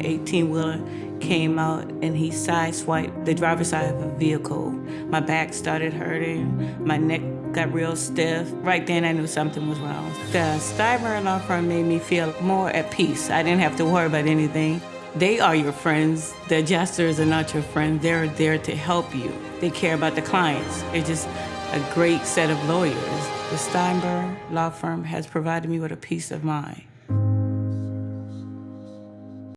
An 18-wheeler came out and he sideswiped the driver's side of a vehicle. My back started hurting. My neck got real stiff. Right then, I knew something was wrong. The Steinberg Law Firm made me feel more at peace. I didn't have to worry about anything. They are your friends. The adjusters are not your friends. They're there to help you. They care about the clients. They're just a great set of lawyers. The Steinberg Law Firm has provided me with a peace of mind.